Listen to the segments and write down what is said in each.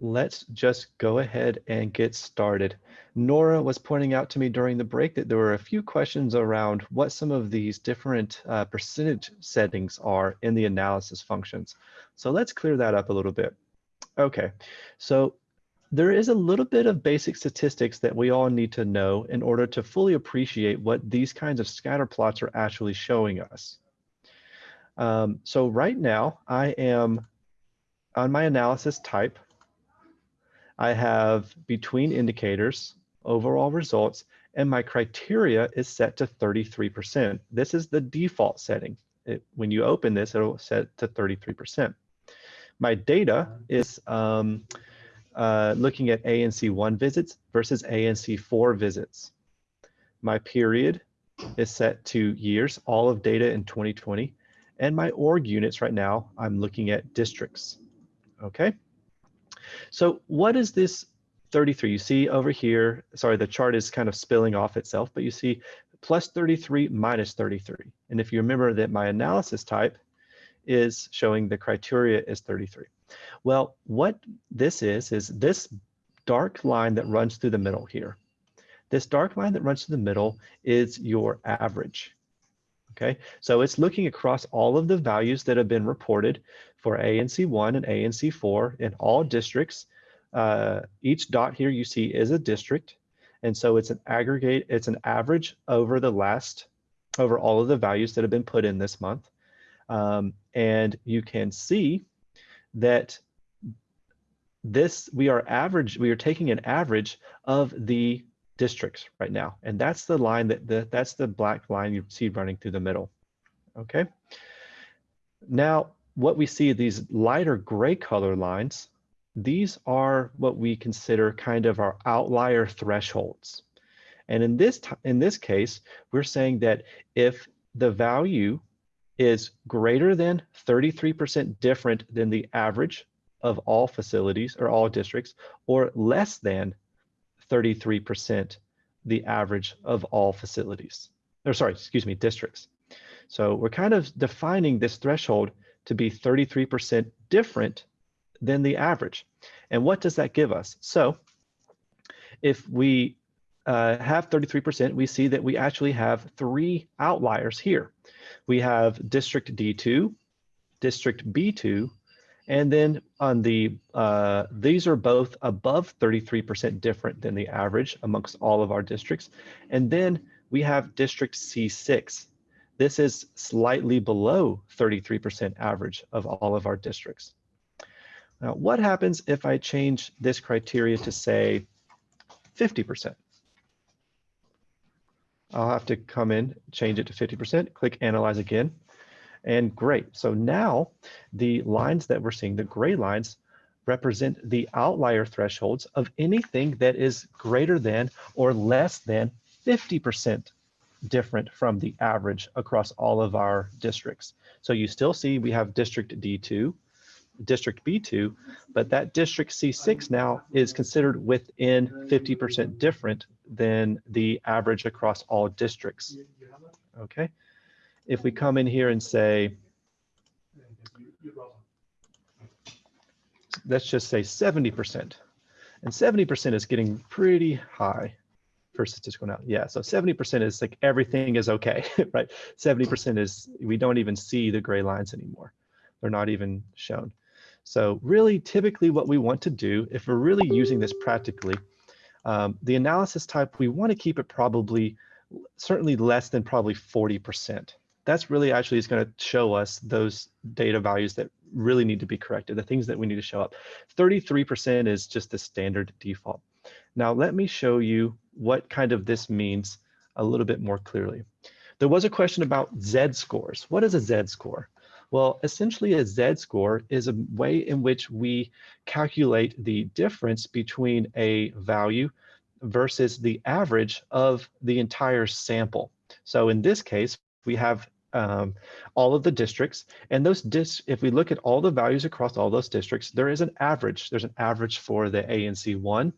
let's just go ahead and get started. Nora was pointing out to me during the break that there were a few questions around what some of these different uh, percentage settings are in the analysis functions. So let's clear that up a little bit. Okay, so there is a little bit of basic statistics that we all need to know in order to fully appreciate what these kinds of scatter plots are actually showing us. Um, so right now I am on my analysis type, I have between indicators, overall results, and my criteria is set to 33%. This is the default setting. It, when you open this, it'll set to 33%. My data is um, uh, looking at ANC1 visits versus ANC4 visits. My period is set to years, all of data in 2020. And my org units right now, I'm looking at districts, okay? So what is this 33? You see over here, sorry, the chart is kind of spilling off itself, but you see plus 33 minus 33. And if you remember that my analysis type is showing the criteria is 33. Well, what this is, is this dark line that runs through the middle here. This dark line that runs through the middle is your average. Okay, so it's looking across all of the values that have been reported for ANC1 and ANC4 in all districts. Uh, each dot here you see is a district. And so it's an aggregate, it's an average over the last, over all of the values that have been put in this month. Um, and you can see that this, we are average, we are taking an average of the districts right now. And that's the line that the, that's the black line you see running through the middle. Okay. Now, what we see these lighter gray color lines, these are what we consider kind of our outlier thresholds. And in this, in this case, we're saying that if the value is greater than 33% different than the average of all facilities or all districts, or less than 33% the average of all facilities, or sorry, excuse me, districts. So we're kind of defining this threshold to be 33% different than the average. And what does that give us? So if we uh, have 33%, we see that we actually have three outliers here. We have district D2, district B2, and then on the, uh, these are both above 33% different than the average amongst all of our districts. And then we have district C6. This is slightly below 33% average of all of our districts. Now, what happens if I change this criteria to say 50%? I'll have to come in, change it to 50%, click analyze again. And great. So now the lines that we're seeing, the gray lines, represent the outlier thresholds of anything that is greater than or less than 50% different from the average across all of our districts. So you still see we have district D2, district B2, but that district C6 now is considered within 50% different than the average across all districts. Okay if we come in here and say, let's just say 70%, and 70% is getting pretty high for statistical now. Yeah, so 70% is like everything is okay, right? 70% is, we don't even see the gray lines anymore. They're not even shown. So really typically what we want to do, if we're really using this practically, um, the analysis type, we want to keep it probably certainly less than probably 40% that's really actually is going to show us those data values that really need to be corrected, the things that we need to show up. 33% is just the standard default. Now let me show you what kind of this means a little bit more clearly. There was a question about Z scores. What is a Z score? Well, essentially a Z score is a way in which we calculate the difference between a value versus the average of the entire sample. So in this case, we have um, all of the districts and those dis if we look at all the values across all those districts, there is an average. There's an average for the ANC one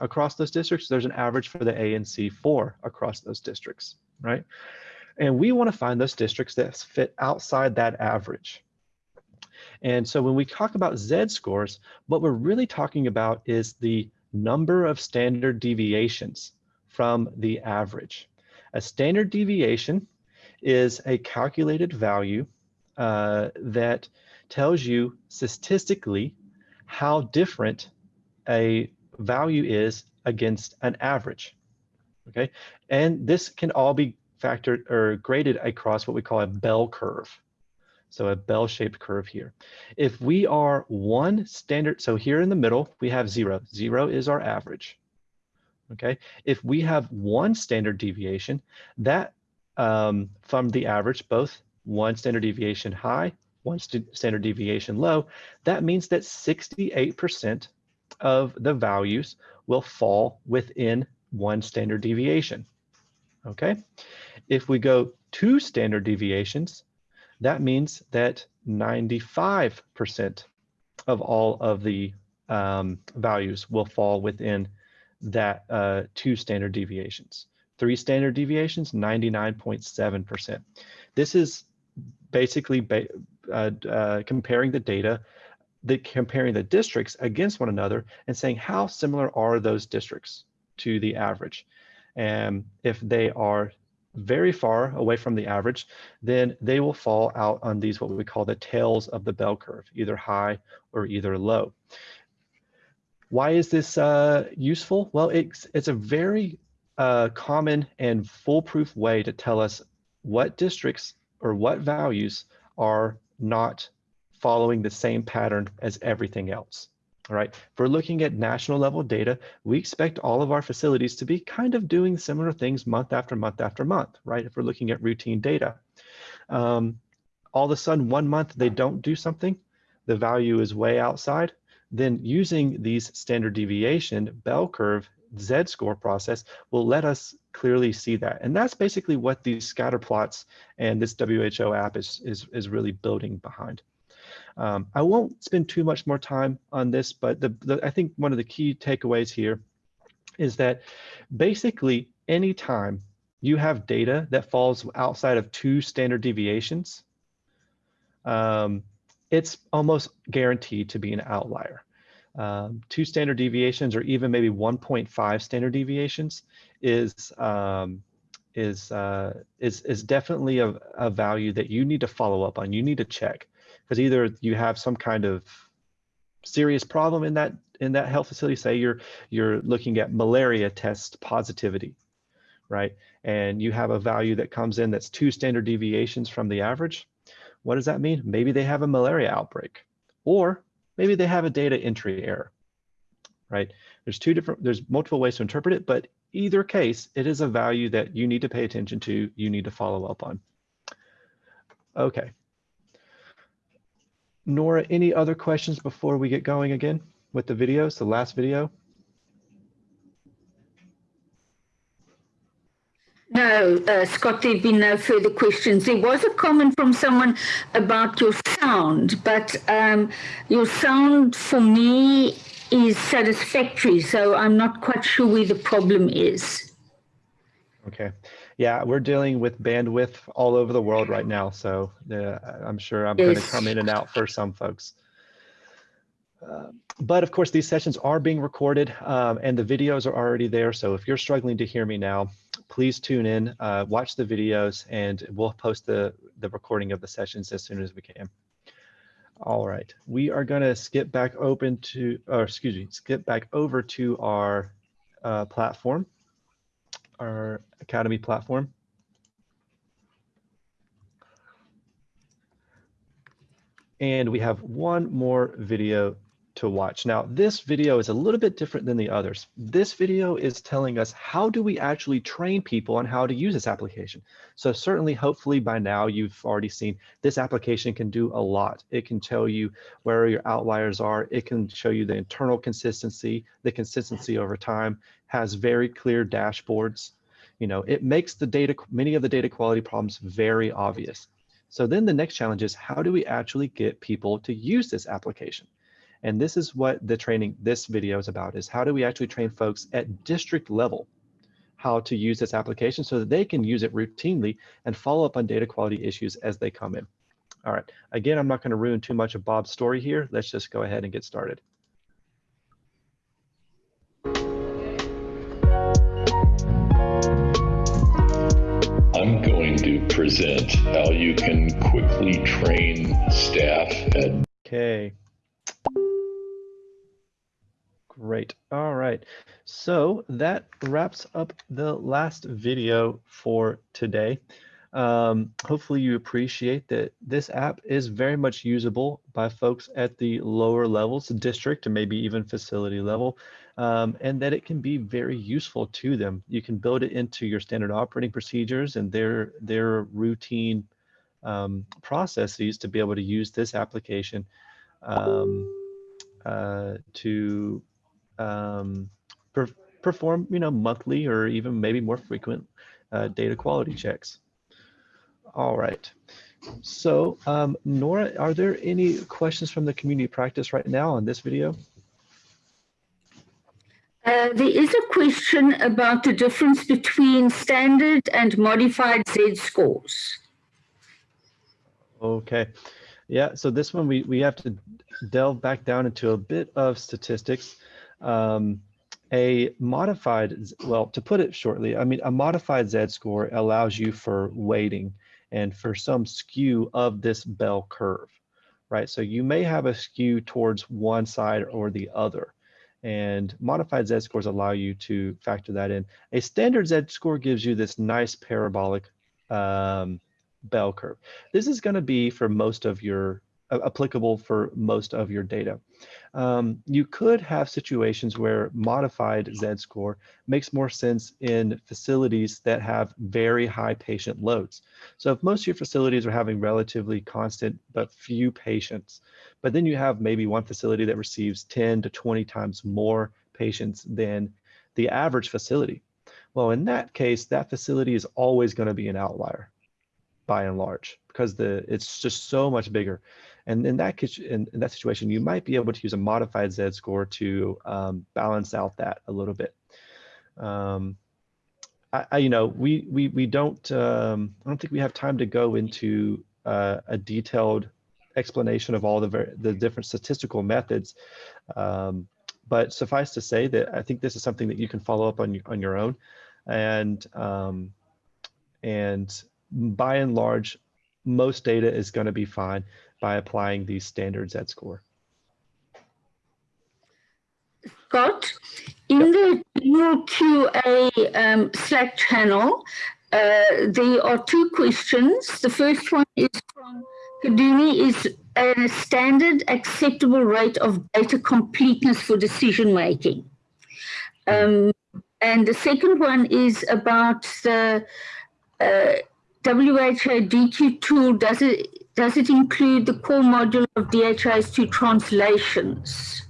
across those districts. There's an average for the ANC four across those districts, right? And we want to find those districts that fit outside that average. And so when we talk about Z scores, what we're really talking about is the number of standard deviations from the average. A standard deviation is a calculated value uh, that tells you statistically how different a value is against an average. Okay, and this can all be factored or graded across what we call a bell curve. So a bell-shaped curve here. If we are one standard, so here in the middle, we have zero. Zero is our average. Okay, if we have one standard deviation, that um, from the average, both one standard deviation high, one st standard deviation low, that means that 68% of the values will fall within one standard deviation. Okay, if we go two standard deviations, that means that 95% of all of the um, values will fall within that uh, two standard deviations. Three standard deviations, 99.7%. This is basically ba uh, uh, comparing the data, the, comparing the districts against one another and saying how similar are those districts to the average. And if they are very far away from the average, then they will fall out on these what we call the tails of the bell curve, either high or either low. Why is this uh, useful? Well, it's, it's a very uh, common and foolproof way to tell us what districts or what values are not following the same pattern as everything else. All right, if we're looking at national level data, we expect all of our facilities to be kind of doing similar things month after month after month, right? If we're looking at routine data. Um, all of a sudden, one month they don't do something, the value is way outside, then using these standard deviation bell curve z-score process will let us clearly see that. And that's basically what these scatter plots and this WHO app is, is, is really building behind. Um, I won't spend too much more time on this, but the, the, I think one of the key takeaways here is that basically anytime you have data that falls outside of two standard deviations, um, it's almost guaranteed to be an outlier. Um, two standard deviations or even maybe 1.5 standard deviations is um, is uh, is is definitely a, a value that you need to follow up on. You need to check because either you have some kind of serious problem in that in that health facility say you're you're looking at malaria test positivity right? And you have a value that comes in that's two standard deviations from the average. What does that mean? Maybe they have a malaria outbreak or maybe they have a data entry error right? There's two different there's multiple ways to interpret it but either case it is a value that you need to pay attention to you need to follow up on. Okay. Nora, any other questions before we get going again with the videos, the last video? No, uh, Scott, there have been no further questions. There was a comment from someone about your sound, but um, your sound for me is satisfactory, so I'm not quite sure where the problem is. Okay yeah, we're dealing with bandwidth all over the world right now. So uh, I'm sure I'm going to come in and out for some folks. Uh, but of course, these sessions are being recorded um, and the videos are already there. So if you're struggling to hear me now, please tune in, uh, watch the videos, and we'll post the, the recording of the sessions as soon as we can. All right, we are going to skip back open to, or excuse me, skip back over to our uh, platform our Academy platform. And we have one more video to watch. Now, this video is a little bit different than the others. This video is telling us how do we actually train people on how to use this application. So certainly, hopefully by now you've already seen this application can do a lot. It can tell you where your outliers are. It can show you the internal consistency, the consistency over time, has very clear dashboards. You know, it makes the data, many of the data quality problems very obvious. So then the next challenge is how do we actually get people to use this application? And this is what the training, this video is about, is how do we actually train folks at district level how to use this application so that they can use it routinely and follow up on data quality issues as they come in. All right, again, I'm not gonna ruin too much of Bob's story here. Let's just go ahead and get started. I'm going to present how you can quickly train staff at Okay. Great. All right. So that wraps up the last video for today. Um, hopefully you appreciate that this app is very much usable by folks at the lower levels, district, and maybe even facility level um, and that it can be very useful to them. You can build it into your standard operating procedures and their, their routine um, processes to be able to use this application um, uh, to um, per perform, you know, monthly or even maybe more frequent uh, data quality checks. All right. So, um, Nora, are there any questions from the community practice right now on this video? Uh, there is a question about the difference between standard and modified Z scores. Okay. Yeah, so this one we, we have to delve back down into a bit of statistics. Um, a modified, well, to put it shortly, I mean, a modified Z score allows you for weighting and for some skew of this bell curve, right? So you may have a skew towards one side or the other and modified z-scores allow you to factor that in. A standard z-score gives you this nice parabolic um, bell curve. This is going to be for most of your applicable for most of your data. Um, you could have situations where modified z-score makes more sense in facilities that have very high patient loads. So if most of your facilities are having relatively constant but few patients, but then you have maybe one facility that receives 10 to 20 times more patients than the average facility. Well, in that case, that facility is always going to be an outlier by and large because the it's just so much bigger. And in that in, in that situation, you might be able to use a modified Z score to um, balance out that a little bit. Um, I, I, you know, we we we don't. Um, I don't think we have time to go into uh, a detailed explanation of all the the different statistical methods. Um, but suffice to say that I think this is something that you can follow up on on your own, and um, and by and large, most data is going to be fine by applying these standard Z score. Scott, in yep. the QA um, Slack channel, uh, there are two questions. The first one is from Kaduni is a standard acceptable rate of data completeness for decision making. Um, and the second one is about the uh, WHO DQ tool. Does it does it include the core module of DHIS2 translations?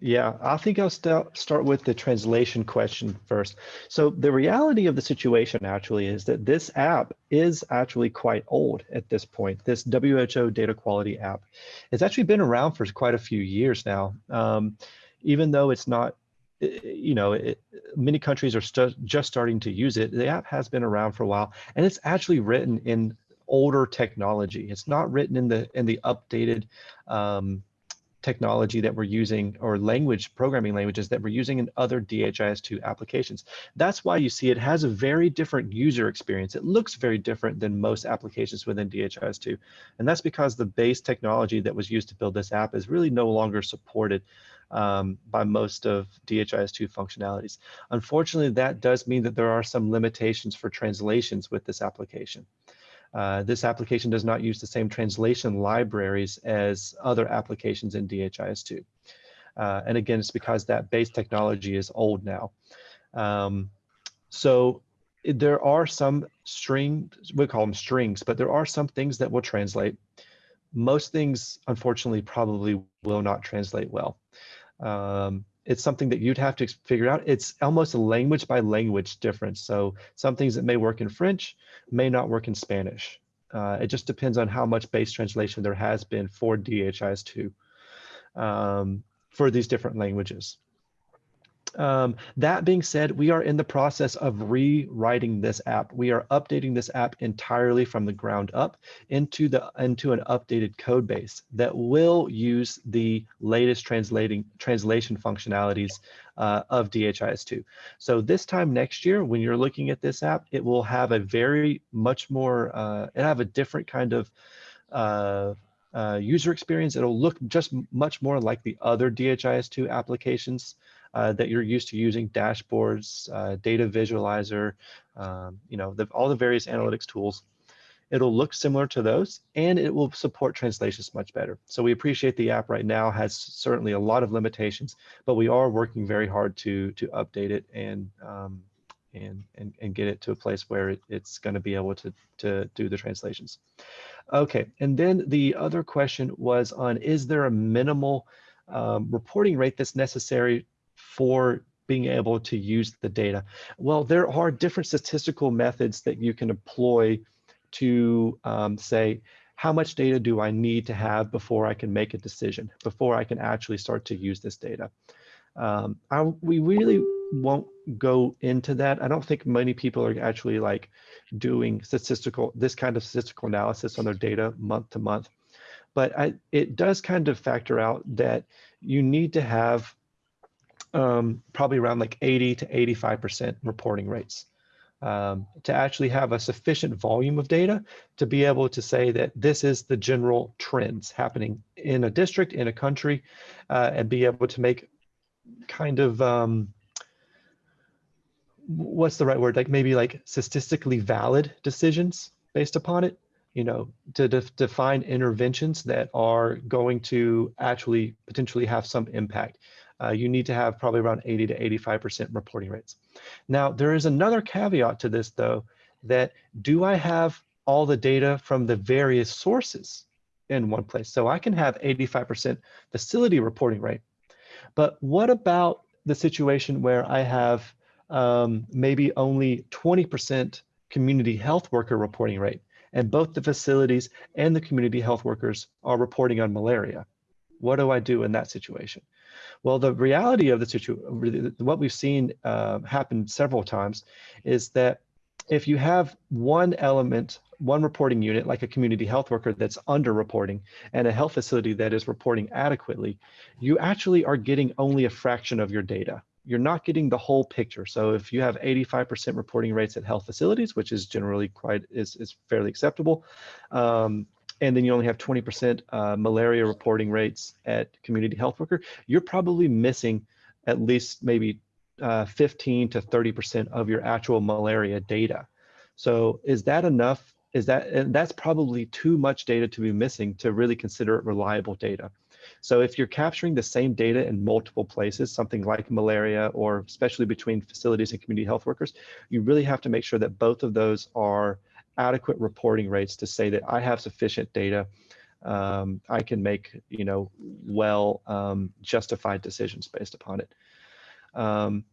Yeah, I think I'll st start with the translation question first. So the reality of the situation actually is that this app is actually quite old at this point. This WHO data quality app has actually been around for quite a few years now. Um, even though it's not, you know, it, many countries are st just starting to use it, the app has been around for a while and it's actually written in older technology. It's not written in the in the updated um, technology that we're using or language programming languages that we're using in other DHIS2 applications. That's why you see it has a very different user experience. It looks very different than most applications within DHIS2. And that's because the base technology that was used to build this app is really no longer supported um, by most of DHIS2 functionalities. Unfortunately, that does mean that there are some limitations for translations with this application. Uh, this application does not use the same translation libraries as other applications in DHIS2. Uh, and again, it's because that base technology is old now. Um, so there are some string, we call them strings, but there are some things that will translate. Most things, unfortunately, probably will not translate well. Um, it's something that you'd have to figure out. It's almost a language by language difference. So some things that may work in French may not work in Spanish. Uh, it just depends on how much base translation there has been for DHIS2 um, for these different languages. Um, that being said, we are in the process of rewriting this app. We are updating this app entirely from the ground up into the into an updated code base that will use the latest translating translation functionalities uh, of DHIS2. So this time next year, when you're looking at this app, it will have a very much more, uh, it have a different kind of uh, uh, user experience. It'll look just much more like the other DHIS2 applications uh, that you're used to using, dashboards, uh, data visualizer, um, you know, the, all the various analytics tools. It'll look similar to those and it will support translations much better. So we appreciate the app right now has certainly a lot of limitations, but we are working very hard to to update it and um, and, and, and get it to a place where it, it's going to be able to, to do the translations. Okay, and then the other question was on, is there a minimal um, reporting rate that's necessary for being able to use the data? Well, there are different statistical methods that you can employ to um, say, how much data do I need to have before I can make a decision, before I can actually start to use this data? Um, I, we really won't go into that. I don't think many people are actually like doing statistical, this kind of statistical analysis on their data month to month. But I, it does kind of factor out that you need to have um, probably around like 80 to 85% reporting rates um, to actually have a sufficient volume of data to be able to say that this is the general trends happening in a district, in a country, uh, and be able to make kind of, um, what's the right word? Like maybe like statistically valid decisions based upon it you know, to de define interventions that are going to actually potentially have some impact uh, you need to have probably around 80 to 85% reporting rates. Now, there is another caveat to this though, that do I have all the data from the various sources in one place? So I can have 85% facility reporting rate, but what about the situation where I have um, maybe only 20% community health worker reporting rate and both the facilities and the community health workers are reporting on malaria. What do I do in that situation? Well, the reality of the situation, what we've seen uh, happen several times is that if you have one element, one reporting unit, like a community health worker that's underreporting and a health facility that is reporting adequately, you actually are getting only a fraction of your data. You're not getting the whole picture. So if you have 85% reporting rates at health facilities, which is generally quite, is, is fairly acceptable, um, and then you only have 20% uh, malaria reporting rates at community health worker, you're probably missing at least maybe uh, 15 to 30% of your actual malaria data. So is that enough? Is that, and that's probably too much data to be missing to really consider it reliable data. So if you're capturing the same data in multiple places, something like malaria or especially between facilities and community health workers, you really have to make sure that both of those are adequate reporting rates to say that I have sufficient data. Um, I can make, you know, well um, justified decisions based upon it. Um,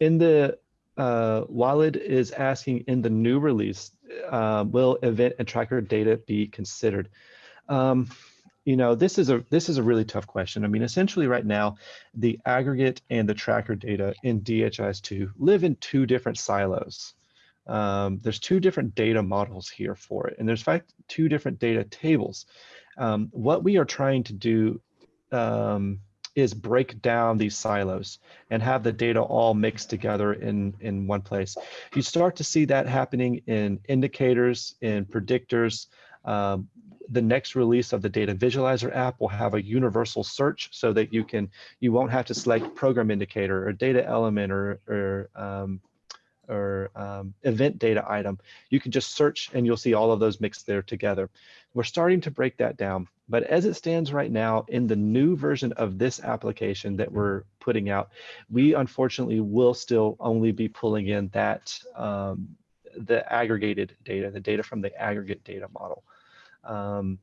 in the uh, Walid is asking in the new release, uh, will event and tracker data be considered? Um, you know, this is a this is a really tough question. I mean, essentially right now, the aggregate and the tracker data in DHIS2 live in two different silos um, there's two different data models here for it, and there's fact two different data tables. Um, what we are trying to do um, is break down these silos and have the data all mixed together in, in one place. You start to see that happening in indicators, in predictors. Um, the next release of the data visualizer app will have a universal search so that you can you won't have to select program indicator or data element or, or um, or um, event data item, you can just search and you'll see all of those mixed there together. We're starting to break that down. But as it stands right now in the new version of this application that we're putting out, we unfortunately will still only be pulling in that um, the aggregated data, the data from the aggregate data model. Um,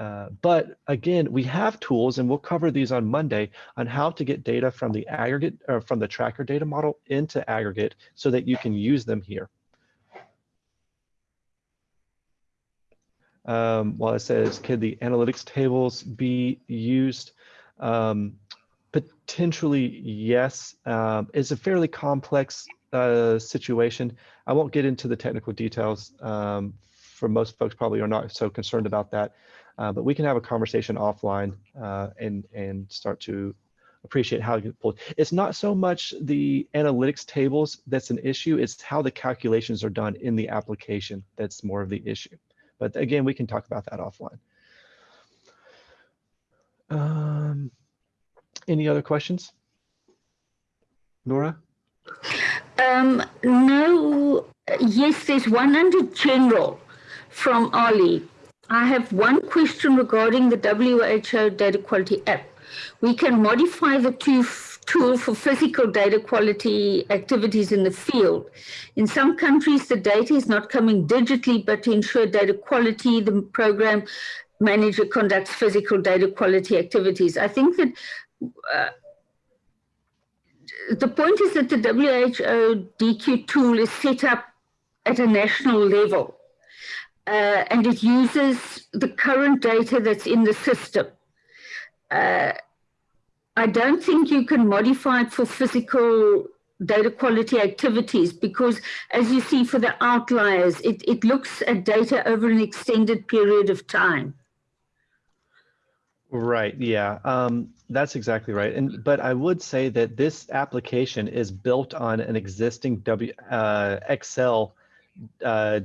uh, but again, we have tools, and we'll cover these on Monday on how to get data from the aggregate or from the tracker data model into aggregate so that you can use them here. Um, Walid says, could the analytics tables be used? Um, Potentially, yes. Um, it's a fairly complex uh, situation. I won't get into the technical details. Um, for most folks, probably are not so concerned about that. Uh, but we can have a conversation offline uh, and and start to appreciate how get pulled. It's not so much the analytics tables that's an issue. It's how the calculations are done in the application that's more of the issue. But again, we can talk about that offline. Um, any other questions? Nora? Um, no, yes, there's one under general from Ali. I have one question regarding the WHO data quality app. We can modify the tool for physical data quality activities in the field. In some countries, the data is not coming digitally, but to ensure data quality, the program manager conducts physical data quality activities. I think that uh, the point is that the WHO DQ tool is set up at a national level uh, and it uses the current data that's in the system. Uh, I don't think you can modify it for physical data quality activities because as you see for the outliers, it, it looks at data over an extended period of time. Right. Yeah. Um, that's exactly right. And but I would say that this application is built on an existing W uh, Excel uh,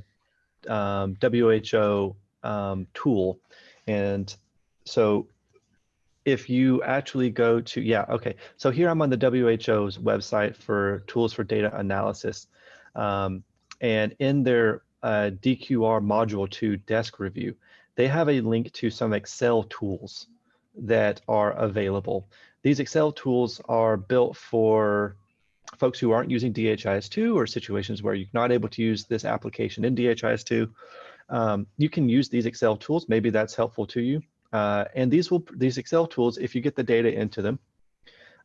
um, WHO um, tool, and so if you actually go to yeah okay. So here I'm on the WHO's website for tools for data analysis, um, and in their uh, DQR module 2 desk review, they have a link to some Excel tools that are available. These Excel tools are built for folks who aren't using DHIS2 or situations where you're not able to use this application in DHIS2. Um, you can use these Excel tools. Maybe that's helpful to you. Uh, and these will these Excel tools, if you get the data into them,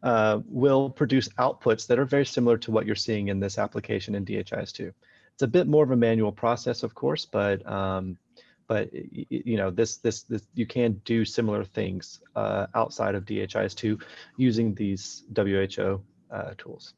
uh, will produce outputs that are very similar to what you're seeing in this application in DHIS2. It's a bit more of a manual process, of course, but um, but you know this this this you can do similar things uh, outside of DHIS2 using these WHO uh, tools.